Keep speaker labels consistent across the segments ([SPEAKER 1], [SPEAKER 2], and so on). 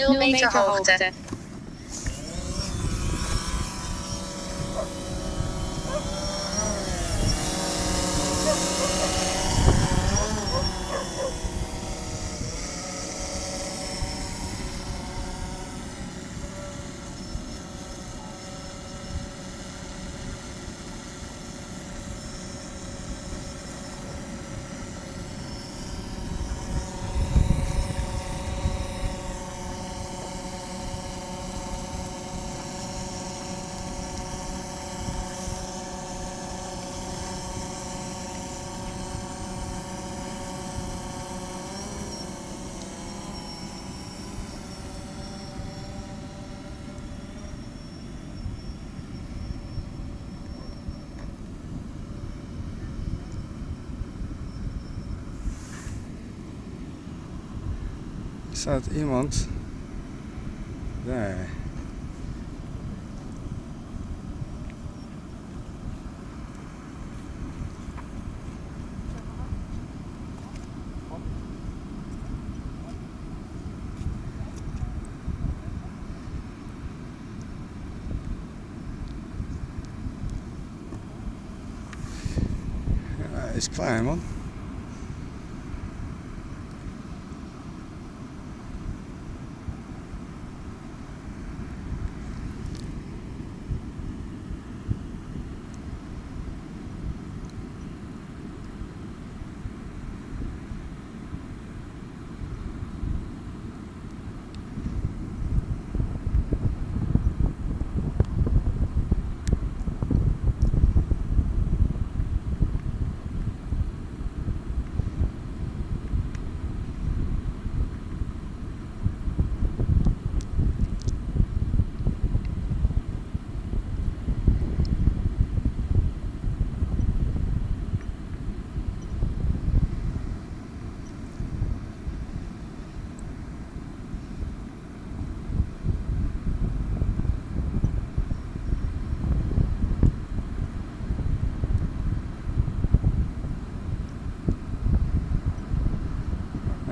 [SPEAKER 1] 0 meter hoogte.
[SPEAKER 2] Er staat iemand daar. Is klaar man.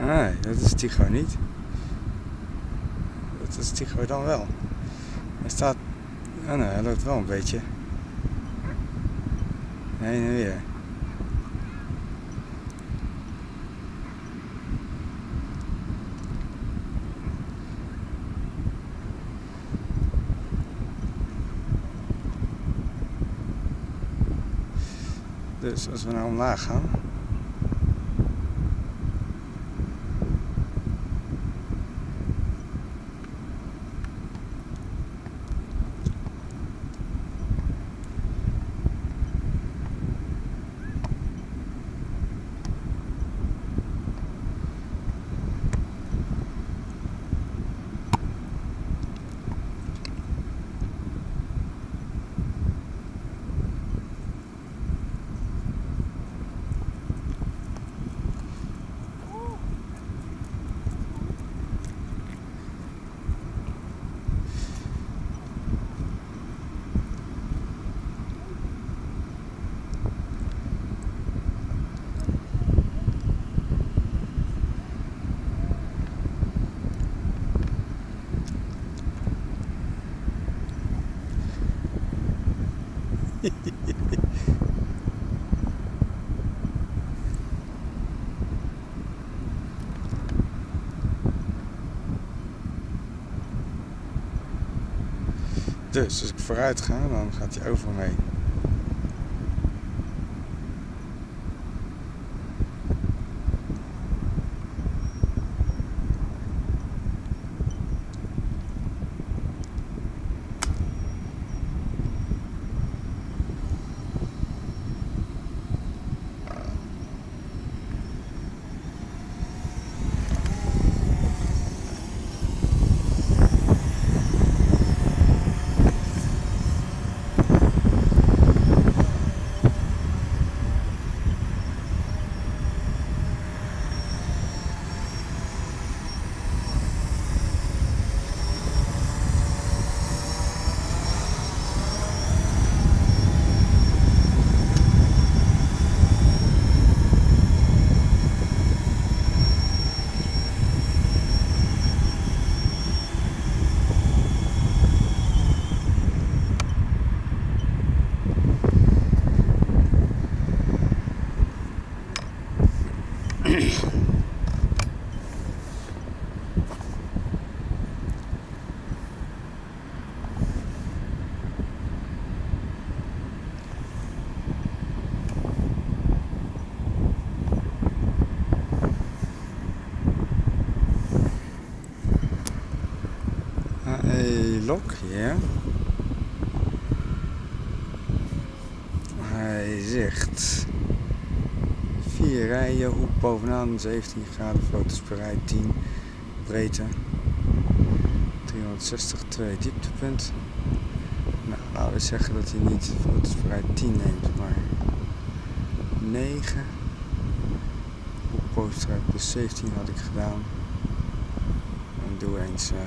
[SPEAKER 2] Nee, dat is Tycho niet. Dat is Tycho dan wel. Hij staat... Oh nee, hij loopt wel een beetje. Heen en weer. Dus als we nou omlaag gaan. Dus als ik vooruit ga, dan gaat hij over me heen. Hoek bovenaan, 17 graden, foto's per rij, 10 breedte, 360, 2 dieptepunt. Nou, laten we zeggen dat hij niet foto's per rij 10 neemt, maar 9. Hoek bovenste rij plus 17 had ik gedaan. En doe eens uh,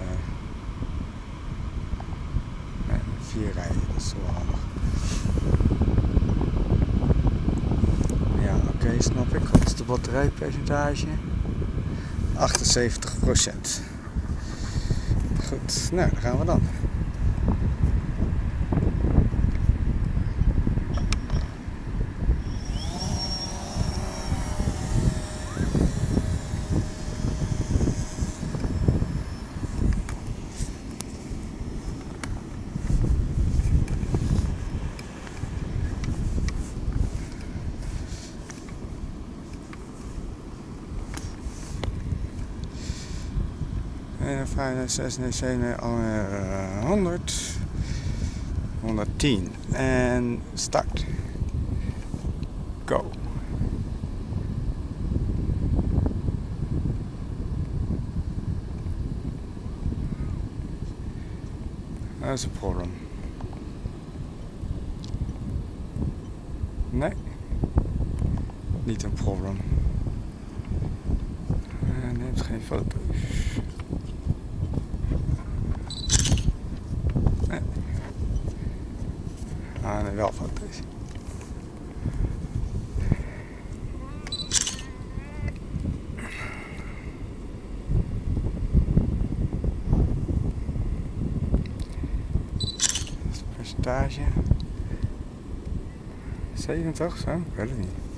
[SPEAKER 2] vier rijen, dat is wel handig. Oké, snap ik. Wat is de batterijpercentage? 78% Goed, nou, daar gaan we dan. 5, 6, 7, 100. 110. En start. Go. Dat is een probleem. Nee. Niet een probleem. Neemt geen foto's. Ah, nee, wel foto's. percentage 70 zo? Ik weet het niet.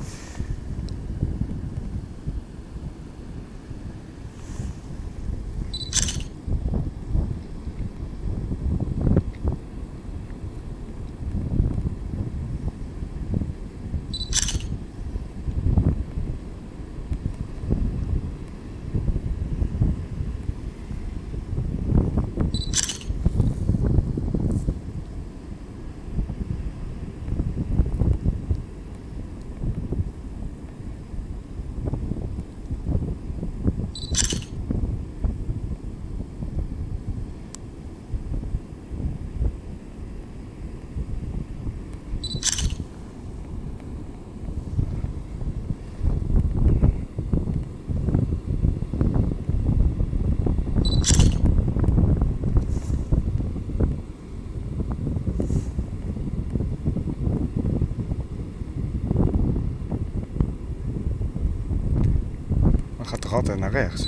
[SPEAKER 2] Altijd naar rechts?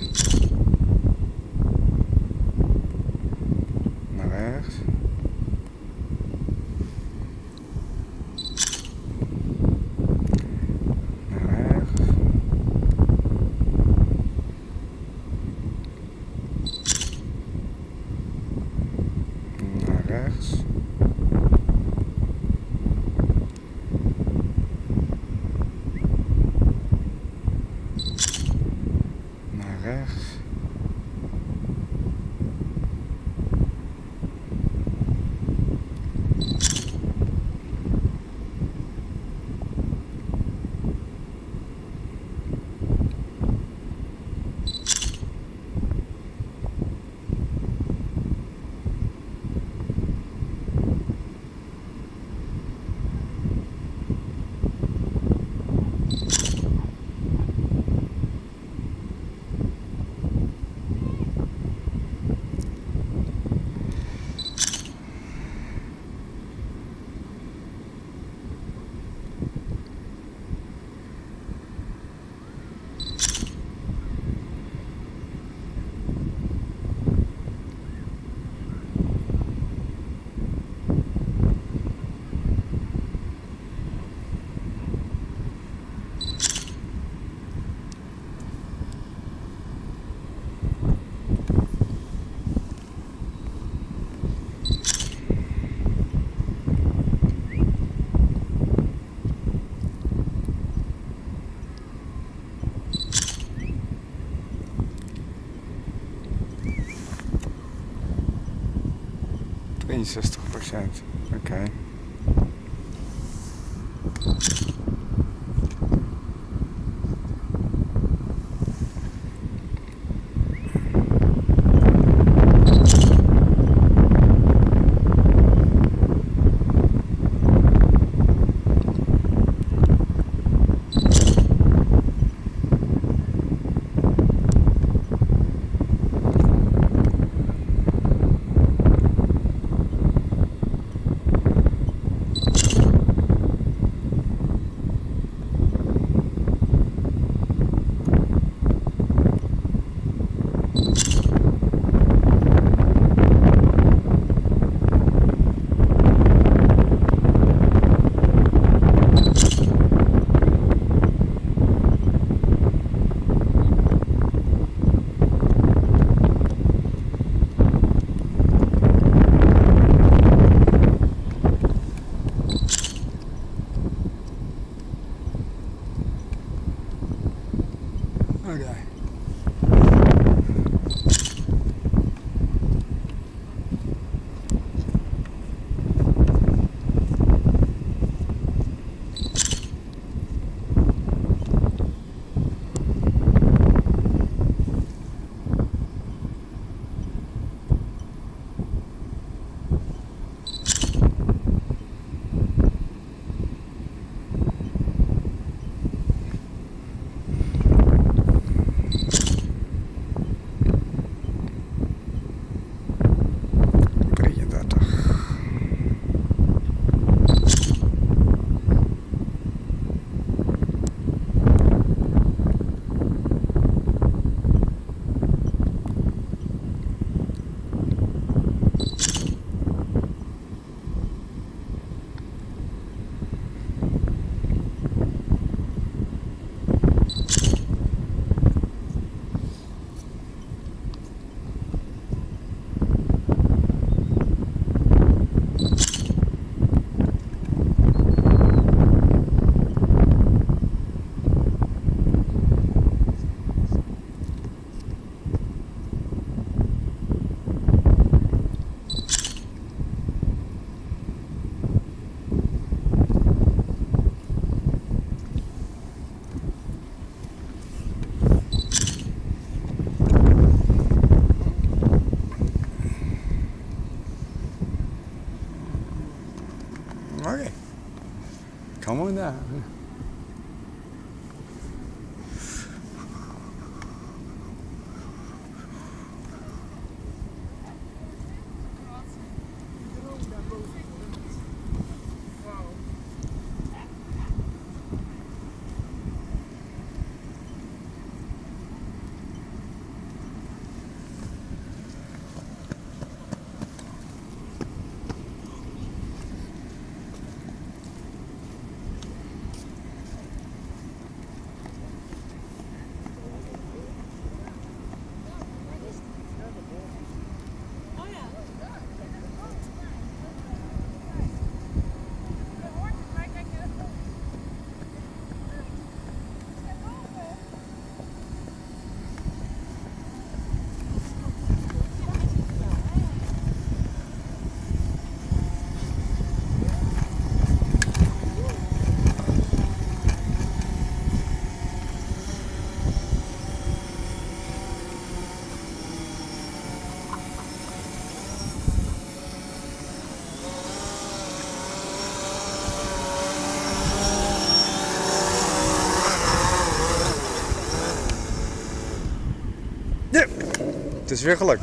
[SPEAKER 2] Naar rechts. Naar rechts. Naar rechts. rechts. 63 procent. Is weer gelukt.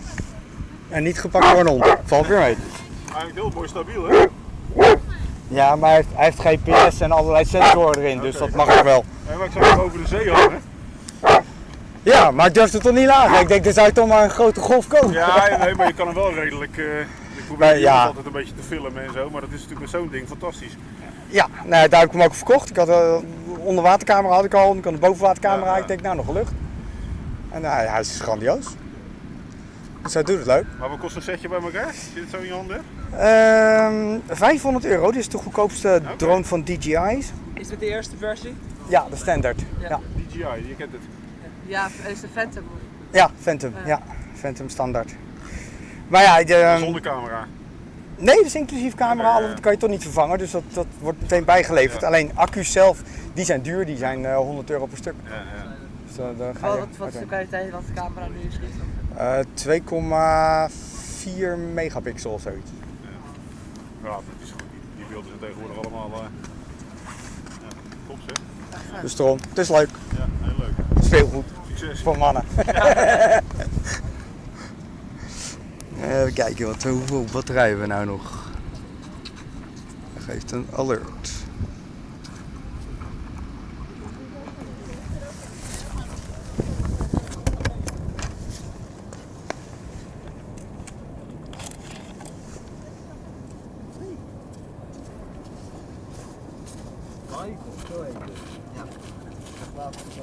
[SPEAKER 2] En niet gepakt door een hond. Valt weer mee.
[SPEAKER 3] Eigenlijk heel mooi stabiel, hè?
[SPEAKER 2] Ja, maar hij heeft, hij heeft GPS en allerlei sensoren erin, dus dat mag ook wel.
[SPEAKER 3] En maar ik zag hem over de zee hangen.
[SPEAKER 2] Ja, maar ik durfde toch niet lager. Ik denk, er zou toch maar een grote golf komen.
[SPEAKER 3] Ja, nee, maar je kan hem wel redelijk. eh, ik probeer
[SPEAKER 2] ja.
[SPEAKER 3] altijd een beetje te filmen en zo, maar dat is natuurlijk met zo'n ding fantastisch.
[SPEAKER 2] Ja, nou, daar heb ik hem ook verkocht. Ik had een onderwatercamera had ik al, ik had een bovenwatercamera.
[SPEAKER 3] Ja, ja.
[SPEAKER 2] Ik denk, nou, nog lucht. En nou, ja, hij is grandioos. Hij doet het leuk.
[SPEAKER 3] Maar wat kost een setje bij elkaar? Zit het zo in je handen?
[SPEAKER 2] Ehm 500 euro, dit is de goedkoopste drone van DJI's.
[SPEAKER 4] Is dit de eerste versie?
[SPEAKER 2] Ja, de standaard. Ja,
[SPEAKER 4] Ja.
[SPEAKER 2] ja.
[SPEAKER 3] DJI, je kent het.
[SPEAKER 4] Ja, is de Phantom.
[SPEAKER 2] Phantom.
[SPEAKER 4] Ja.
[SPEAKER 2] Ja, Phantom standaard. Maar ja, de, ehm,
[SPEAKER 3] Zonder camera.
[SPEAKER 2] Nee, dat is inclusief camera,
[SPEAKER 3] Ja, ja, ja.
[SPEAKER 2] dat kan je toch niet vervangen, dus dat, dat wordt meteen bijgeleverd.
[SPEAKER 3] Ja.
[SPEAKER 2] Alleen accu's zelf, die zijn duur, die zijn eh, 100 euro per stuk.
[SPEAKER 3] Ja, ja.
[SPEAKER 2] Dus uh, daar ga
[SPEAKER 4] Wat,
[SPEAKER 2] je
[SPEAKER 4] wat, wat is de kwaliteit wat de camera nu schiet?
[SPEAKER 2] Eh, 2,4 megapixel of zoiets.
[SPEAKER 3] Ja, dat is goed. Die, beelden zijn tegenwoordig allemaal. eh ja, top zeg.
[SPEAKER 2] Dus daarom, het is leuk,
[SPEAKER 3] Ja, heel leuk.
[SPEAKER 2] het is veel goed
[SPEAKER 3] Succes.
[SPEAKER 2] voor mannen. Even kijken, wat, hoeveel batterij hebben we nou nog? Dat geeft een alert. Oké.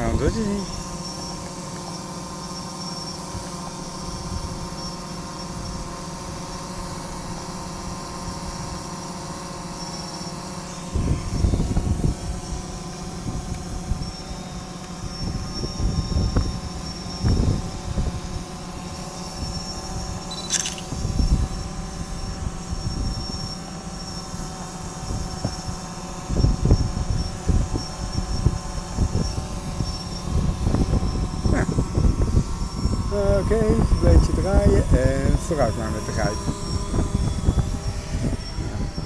[SPEAKER 2] Nou, dat is hij niet. Oké, een beetje draaien en vooruit maar met de geit.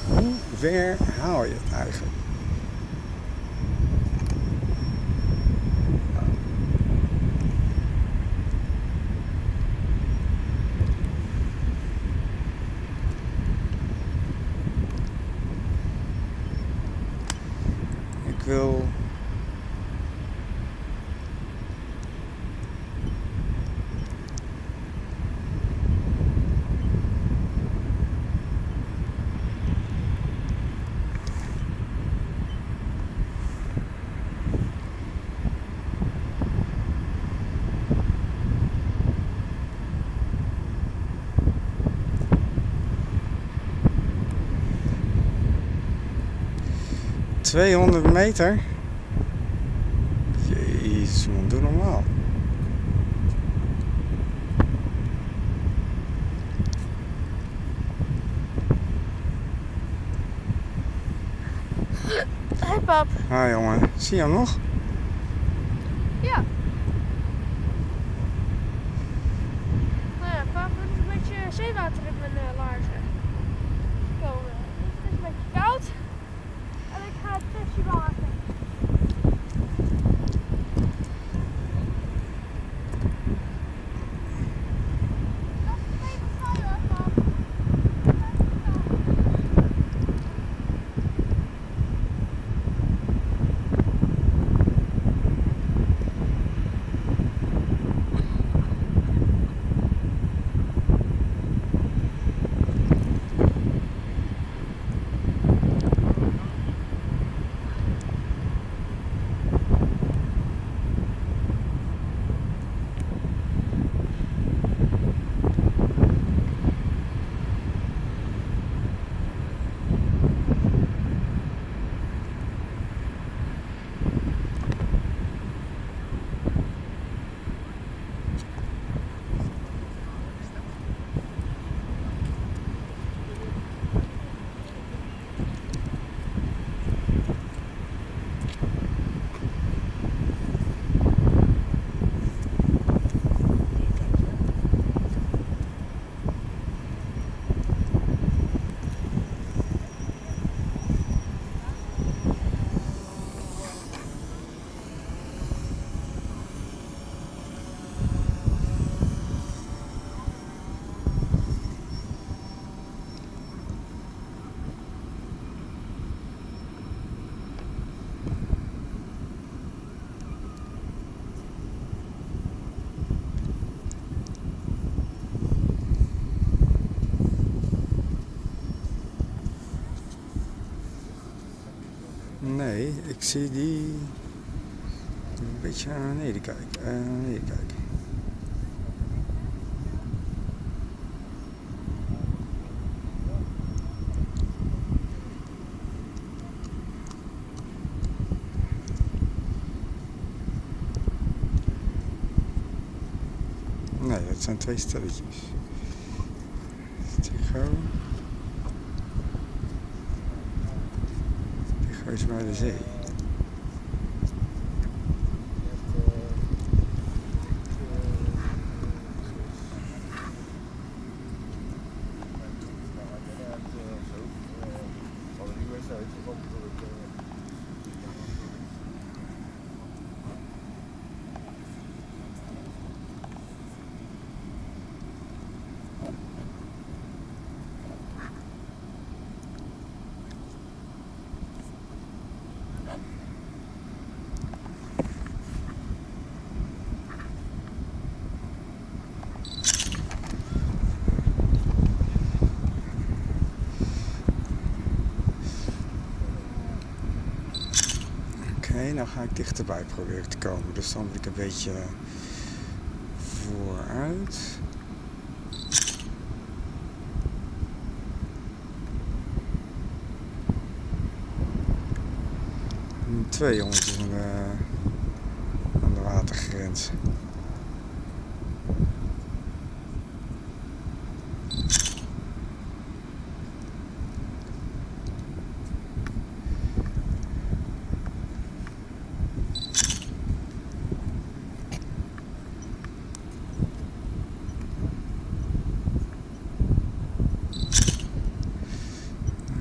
[SPEAKER 2] Hoe ver haal je het eigenlijk? 200 meter? Jezus man, doe normaal.
[SPEAKER 5] Hoi pap.
[SPEAKER 2] Hi jongen, zie je hem nog?
[SPEAKER 5] Ik
[SPEAKER 2] zie die een beetje naar beneden kijken. eh, naar beneden kijken. Nee, dat zijn twee stelletjes. Tycho. Tycho is bij de zee. Nou ga ik dichterbij proberen te komen. Dus dan moet ik een beetje vooruit. Twee de, aan de watergrens.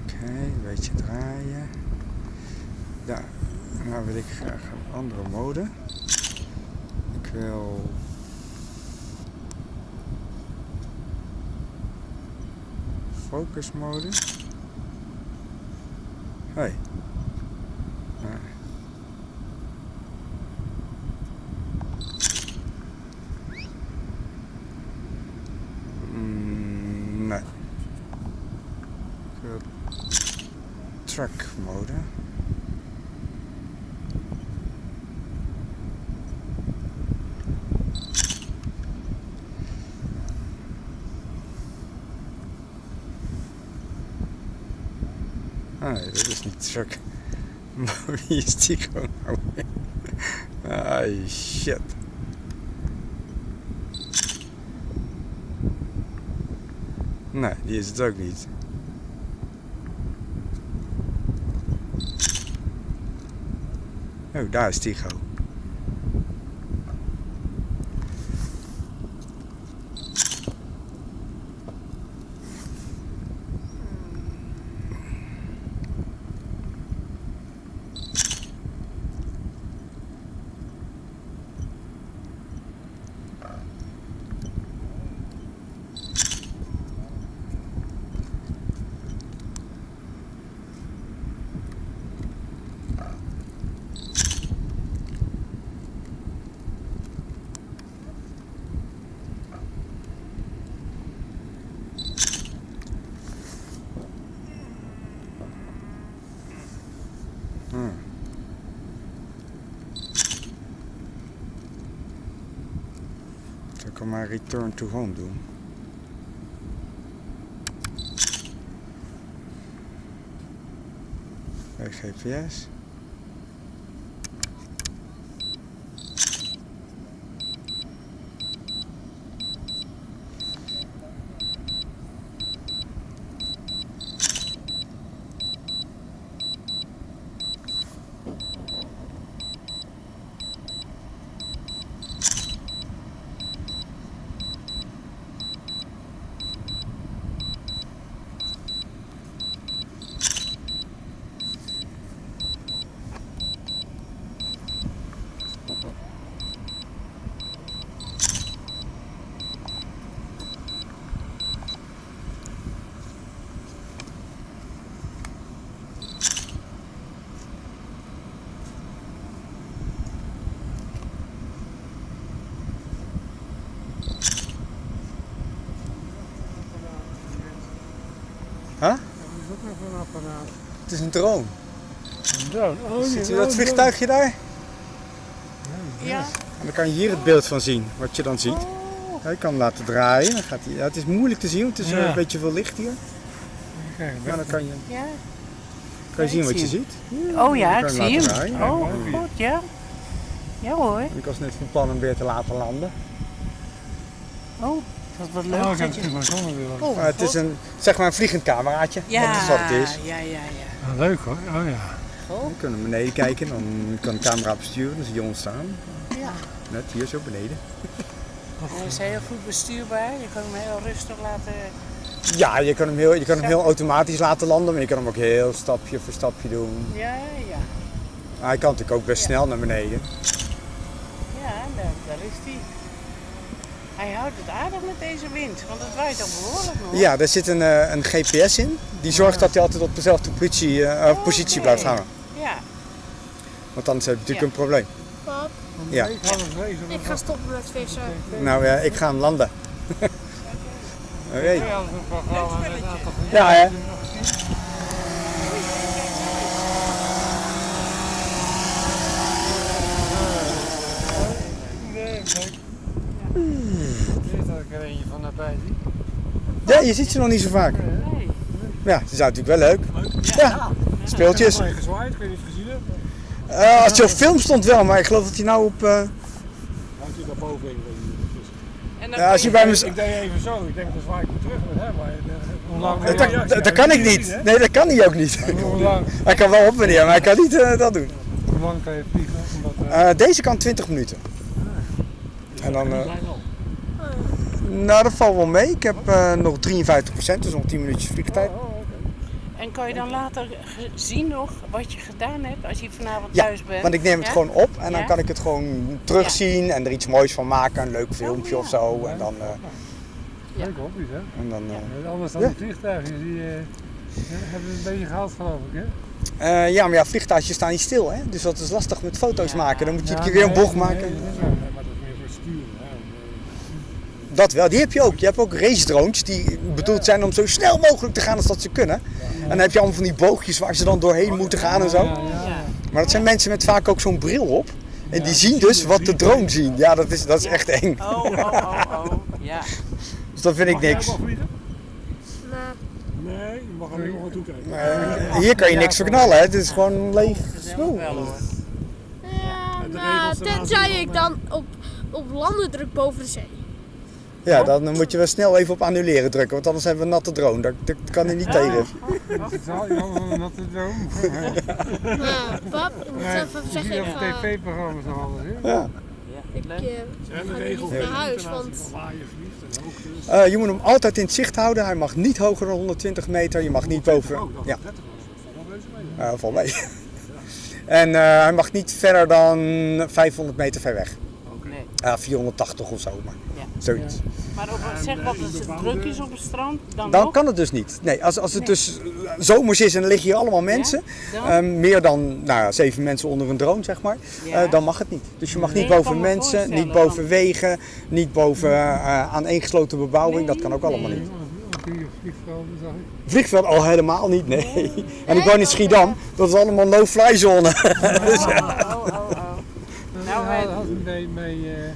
[SPEAKER 2] Oké, een beetje draaien. Daar, nou wil ik graag een andere mode. Ik wil... Focus mode. Hey. Ah. Mm, nee. Ik wil track mode. Ah, nee, dat is niet truck. Maar wie is die gewoon nou weer? Ah, shit. Nee, die is het ook niet. Oh, daar is Tycho. Hmm. Zal ik hem maar return to home doen? Bij GPS.
[SPEAKER 6] Dat is ook nog een apparaat.
[SPEAKER 2] Het is een drone.
[SPEAKER 7] Een drone. Oh,
[SPEAKER 2] Ziet u
[SPEAKER 7] oh,
[SPEAKER 2] dat vliegtuigje daar?
[SPEAKER 6] Ja.
[SPEAKER 2] En dan kan je hier het beeld van zien, wat je dan ziet. Ja, je kan hem laten draaien. Dan gaat hij, ja, het is moeilijk te zien, want het is
[SPEAKER 7] Ja.
[SPEAKER 2] een beetje veel licht hier.
[SPEAKER 7] Kijk,
[SPEAKER 2] Maar dan kan je,
[SPEAKER 6] Ja.
[SPEAKER 2] kan je zien wat je
[SPEAKER 6] zie.
[SPEAKER 2] ziet.
[SPEAKER 6] Oh ja, ik zie hem.
[SPEAKER 2] draaien.
[SPEAKER 6] Oh, goed, ja. Ja hoor.
[SPEAKER 2] En ik was net van plan hem weer te laten landen.
[SPEAKER 6] Oh,
[SPEAKER 7] Oh,
[SPEAKER 6] leuk. dat je-
[SPEAKER 7] het.
[SPEAKER 6] Oh,
[SPEAKER 2] is een, zeg maar een vliegend cameraatje.
[SPEAKER 6] ja,
[SPEAKER 2] Dat is wat het is.
[SPEAKER 6] Ja, ja, ja.
[SPEAKER 7] Ah, leuk hoor. Oh ja.
[SPEAKER 2] Je kunt naar beneden kijken, dan kan de camera besturen, dan zie je ons staan.
[SPEAKER 6] Ja.
[SPEAKER 2] Net hier zo beneden.
[SPEAKER 6] Hij is heel goed bestuurbaar. Je kan hem heel rustig laten.
[SPEAKER 2] Ja, je kan hem heel, je kan hem heel automatisch laten landen, maar je kan hem ook heel stapje voor stapje doen.
[SPEAKER 6] Ja, ja.
[SPEAKER 2] Maar hij kan natuurlijk ook best
[SPEAKER 6] Ja.
[SPEAKER 2] snel naar beneden.
[SPEAKER 6] Ja, daar, daar is hij. Hij houdt het aardig met deze wind, want het waait al behoorlijk nog.
[SPEAKER 2] Ja, daar zit een, eh, een GPS in. Die zorgt dat hij altijd op dezelfde positie, eh,
[SPEAKER 6] Oh,
[SPEAKER 2] positie blijft hangen.
[SPEAKER 6] Ja.
[SPEAKER 2] Want anders heb je natuurlijk
[SPEAKER 6] Ja.
[SPEAKER 2] een probleem.
[SPEAKER 5] Pap,
[SPEAKER 2] Ja.
[SPEAKER 7] Ik ga
[SPEAKER 5] stoppen met vissen.
[SPEAKER 2] Nou ja, ik ga hem landen. Oké.
[SPEAKER 7] Ja, dat is een programma met een aantal van
[SPEAKER 2] Ja, hè?
[SPEAKER 7] Nee, kijk. Dit is dat ik er eentje van nabij.
[SPEAKER 2] Ja, je ziet ze nog niet zo vaak.
[SPEAKER 6] Nee.
[SPEAKER 2] Ja, ze zijn natuurlijk wel leuk. Ja, speeltjes.
[SPEAKER 7] Ik heb gezwaaid, ik weet niet of je het gezien hebt.
[SPEAKER 2] Eh, als je op film stond wel, maar ik geloof dat hij nou op... eh,
[SPEAKER 1] Houdt hij daar boven in?
[SPEAKER 6] En dan
[SPEAKER 2] Ja, als je bij me...
[SPEAKER 7] Ik deed even zo, ik denk dat zwaai ik terug met hem, maar eh, hoe lang...
[SPEAKER 2] Dat, dat, dat kan ik niet. Nee, dat kan hij ook niet.
[SPEAKER 7] Hoe lang,
[SPEAKER 2] Hij kan wel op en neer, maar hij kan niet dat doen.
[SPEAKER 7] hoe lang kan je vliegen? Omdat, eh,
[SPEAKER 2] Eh, deze kan 20 minuten. En dan... eh, nou, dat valt wel mee. Ik heb eh, nog 53%, dus nog 10 minuutjes vliegtijd.
[SPEAKER 7] oh, oké.
[SPEAKER 6] En kan je dan later zien nog wat je gedaan hebt als je vanavond
[SPEAKER 2] Ja,
[SPEAKER 6] thuis bent?
[SPEAKER 2] Want ik neem het
[SPEAKER 6] Ja?
[SPEAKER 2] gewoon op en dan
[SPEAKER 6] Ja?
[SPEAKER 2] kan ik het gewoon terugzien en er iets moois van maken. Een leuk filmpje
[SPEAKER 6] ja.
[SPEAKER 2] of zo. En dan... eh,
[SPEAKER 6] Ja.
[SPEAKER 7] Leuk hobby's, hè?
[SPEAKER 2] en dan eh,
[SPEAKER 7] Eh, Anders dan
[SPEAKER 2] Ja.
[SPEAKER 7] de vliegtuigen, die eh, hebben we een beetje gehaald geloof ik, hè?
[SPEAKER 2] eh, ja, maar ja, vliegtuigjes staan niet stil, hè? Dus dat is lastig met foto's
[SPEAKER 6] Ja.
[SPEAKER 2] maken. Dan moet je
[SPEAKER 7] Ja,
[SPEAKER 2] een keer weer een bocht
[SPEAKER 7] nee,
[SPEAKER 2] maken.
[SPEAKER 7] nee, nee, nee, maar dat is meer voor sturen, hè? om,
[SPEAKER 2] Dat wel, die heb je ook. Je hebt ook race drones die bedoeld zijn om zo snel mogelijk te gaan als dat ze kunnen. En dan heb je allemaal van die boogjes waar ze dan doorheen moeten gaan en
[SPEAKER 7] eh,
[SPEAKER 2] zo. Maar dat zijn mensen met vaak ook zo'n bril op. En die zien dus wat de drone zien. Ja, dat is, dat is echt eng.
[SPEAKER 6] Oh, oh, oh, oh. Ja.
[SPEAKER 2] Dus dat vind ik niks.
[SPEAKER 1] Nee, je mag er niet nog naartoe kijken.
[SPEAKER 2] Maar hier kan je niks verknallen, hè. Het is gewoon leeg spul.
[SPEAKER 5] ja,
[SPEAKER 1] de
[SPEAKER 5] nou, tenzij ik dan op, op landen druk boven de zee.
[SPEAKER 2] Ja, dan moet je wel snel even op annuleren drukken, want anders hebben we een natte drone. Dat, dat kan hij niet tegen.
[SPEAKER 7] Dat is al een natte droom.
[SPEAKER 5] Nou, pap, ik moet
[SPEAKER 7] Ja,
[SPEAKER 5] even
[SPEAKER 7] je
[SPEAKER 5] zeggen, ik ga,
[SPEAKER 7] tv-programma's nog alles, hè?
[SPEAKER 2] Ja.
[SPEAKER 6] Ja,
[SPEAKER 5] ik, eh,
[SPEAKER 1] Zijn
[SPEAKER 5] ga niet naar huis, want
[SPEAKER 1] je?
[SPEAKER 2] Eh, je moet hem altijd in het zicht houden. Hij mag niet hoger dan 120 meter. Je mag niet boven.
[SPEAKER 1] Oh, dat
[SPEAKER 2] Ja,
[SPEAKER 1] is 30 was. Dat valt wel mee.
[SPEAKER 2] uh, val mee. En eh, hij mag niet verder dan 500 meter ver weg. Ja, 480 of zo, maar
[SPEAKER 6] Ja.
[SPEAKER 2] zoiets.
[SPEAKER 6] Maar op, zeg wat als het druk is op het strand, dan,
[SPEAKER 2] Dan kan het dus niet. Nee, als, als het
[SPEAKER 6] Nee.
[SPEAKER 2] dus eh, zomers is en er liggen hier allemaal mensen,
[SPEAKER 6] Dan?
[SPEAKER 2] eh, meer dan nou, ja, zeven mensen onder een drone, zeg maar,
[SPEAKER 6] Ja.
[SPEAKER 2] eh, dan mag het niet. Dus je mag
[SPEAKER 6] Nee,
[SPEAKER 2] niet boven mensen, niet boven wegen, niet boven uh, aaneengesloten bebouwing. dat kan ook allemaal
[SPEAKER 6] nee.
[SPEAKER 2] niet.
[SPEAKER 7] Ook hier vliegvelden zag ik.
[SPEAKER 2] Vliegveld al helemaal niet, nee. En ik woon in Schiedam, dat is allemaal no-fly zone. Dus, ja.
[SPEAKER 6] Oh, oh, oh, oh. Nou,
[SPEAKER 7] Nou, had bij, bij eh,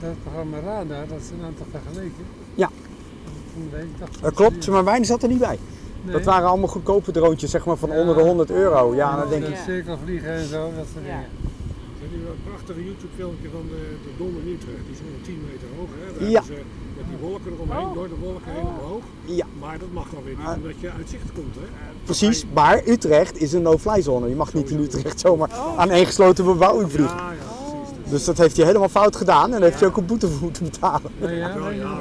[SPEAKER 7] dat programma Radar, dat is een aantal vergeleken.
[SPEAKER 2] Ja. Dat klopt, maar mijn zat er niet bij.
[SPEAKER 7] Nee.
[SPEAKER 2] Dat waren allemaal goedkope droontjes, zeg maar van onder de 100 euro. Ja, dan denk ik,
[SPEAKER 7] cirkelvliegen en zo, dat soort
[SPEAKER 6] Ja.
[SPEAKER 7] dingen.
[SPEAKER 1] Er is nu een prachtige YouTube filmpje van de, de Dom in Utrecht. Die is 110 meter hoog. Hè? Daar
[SPEAKER 2] Ja.
[SPEAKER 1] hebben ze met die wolken eromheen,
[SPEAKER 6] Oh.
[SPEAKER 1] door de wolken heen omhoog.
[SPEAKER 2] ja,
[SPEAKER 1] Maar dat mag dan weer niet, omdat je uit zicht komt. Hè?
[SPEAKER 2] precies. Maar Utrecht is een no-fly zone. Je mag niet in Utrecht zomaar aan één gesloten bebouwing vliegen.
[SPEAKER 1] Ja, ja, precies. Dus,
[SPEAKER 2] dat heeft hij helemaal fout gedaan en daar heeft hij ook een boete voor moeten betalen.
[SPEAKER 7] Nee, ja,
[SPEAKER 1] ja, ja,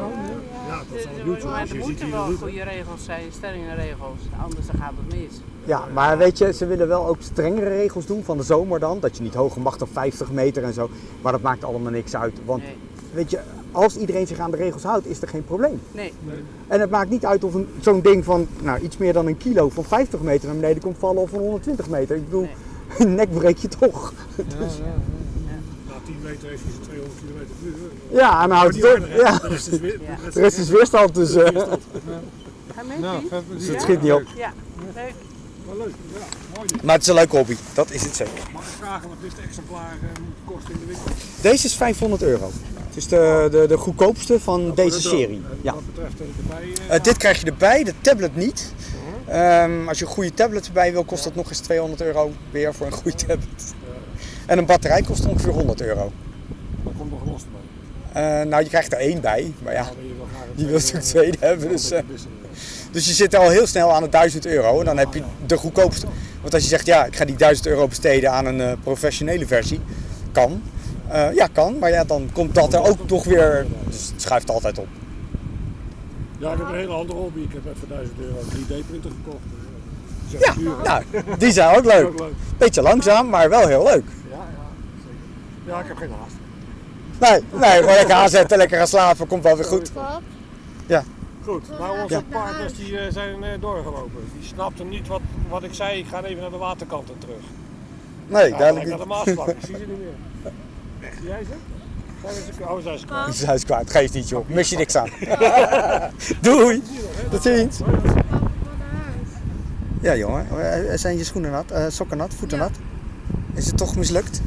[SPEAKER 1] dat is al YouTube.
[SPEAKER 6] Maar er moeten wel goede regels zijn, stellingen regels, anders dan gaat het mis.
[SPEAKER 2] Ja, maar weet je, ze willen wel ook strengere regels doen van de zomer dan. Dat je niet hoger mag dan 50 meter en zo. Maar dat maakt allemaal niks uit. Want
[SPEAKER 6] Nee,
[SPEAKER 2] weet je, als iedereen zich aan de regels houdt, is er geen probleem.
[SPEAKER 6] nee.
[SPEAKER 2] En het maakt niet uit of een- zo'n ding van nou, iets meer dan een kilo van 50 meter naar beneden komt vallen of van 120 meter. Ik bedoel, een nek breek je toch.
[SPEAKER 7] Ja, ja, ja.
[SPEAKER 1] Na 10 meter heeft hij zijn 200 km per uur.
[SPEAKER 2] Ja, en dan houdt het op. Ja,
[SPEAKER 1] De rest is weer-
[SPEAKER 6] Ja.
[SPEAKER 2] de rest is weerstand, dus... eh,
[SPEAKER 6] Ga mee,
[SPEAKER 7] Nou,
[SPEAKER 6] Piet?
[SPEAKER 7] vet
[SPEAKER 2] dus het schiet niet op.
[SPEAKER 6] Ja, leuk.
[SPEAKER 1] Wel leuk, ja. Mooi.
[SPEAKER 2] Maar het is een leuke hobby, dat is het zeker.
[SPEAKER 1] Mag ik vragen wat dit exemplaar eh, moet kosten in de winkel?
[SPEAKER 2] Deze is 500 euro. Het is de, de, de goedkoopste van deze serie. Ja.
[SPEAKER 1] Wat betreft eh, erbij. eh,
[SPEAKER 2] Eh, dit krijg je erbij, de tablet niet. Ehm, als je een goede tablet erbij wil, kost dat nog eens 200 euro weer voor een goede tablet. En een batterij kost ongeveer 100 euro.
[SPEAKER 1] Dan komt los erbij.
[SPEAKER 2] Eh, nou, je krijgt er één bij, maar ja,
[SPEAKER 1] Maar je wil
[SPEAKER 2] natuurlijk twee hebben. Dus,
[SPEAKER 1] Dus,
[SPEAKER 2] eh, dus je zit al heel snel aan de 1000 euro en dan heb je de goedkoopste. Want als je zegt, ja, ik ga die 1000 euro besteden aan een eh, professionele versie, kan. Eh, ja, kan, maar ja, dan komt dat er ook toch weer, dus het schuift altijd op.
[SPEAKER 1] ja, ik heb een hele andere hobby. Ik heb voor 1000 euro een 3D-printer gekocht.
[SPEAKER 2] Ja, nou, die zijn ook leuk. Beetje langzaam, maar wel heel leuk.
[SPEAKER 1] Ja, ja, zeker. Ja, ik heb geen haast.
[SPEAKER 2] Nee, nee, gewoon lekker aanzetten, lekker gaan slapen, komt wel weer goed.
[SPEAKER 5] Pap,
[SPEAKER 1] Goed, nou onze
[SPEAKER 5] Ja.
[SPEAKER 1] partners die eh, zijn eh, doorgelopen. Die snapten niet wat, wat ik zei. Ik ga even naar de waterkant en terug.
[SPEAKER 2] Nee,
[SPEAKER 1] Ja,
[SPEAKER 2] duidelijk
[SPEAKER 1] naar de
[SPEAKER 2] niet.
[SPEAKER 1] Maasvlak. Ik zie ze niet meer. Zie jij ze? Oh, zijn ze kwijt.
[SPEAKER 2] Het is kwijt, geeft niet joh, mis je niks aan. Doei, tot ziens.
[SPEAKER 5] pap, wat naar huis.
[SPEAKER 2] Ja jongen, Eh, zijn je schoenen nat, eh, sokken nat, voeten
[SPEAKER 5] Ja.
[SPEAKER 2] nat? Is het toch mislukt?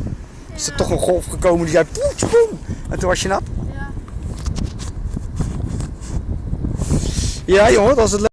[SPEAKER 2] Is er toch een golf gekomen die zei poetje poem en toen was je nat?
[SPEAKER 5] Ja.
[SPEAKER 2] Ja jongen, dat was het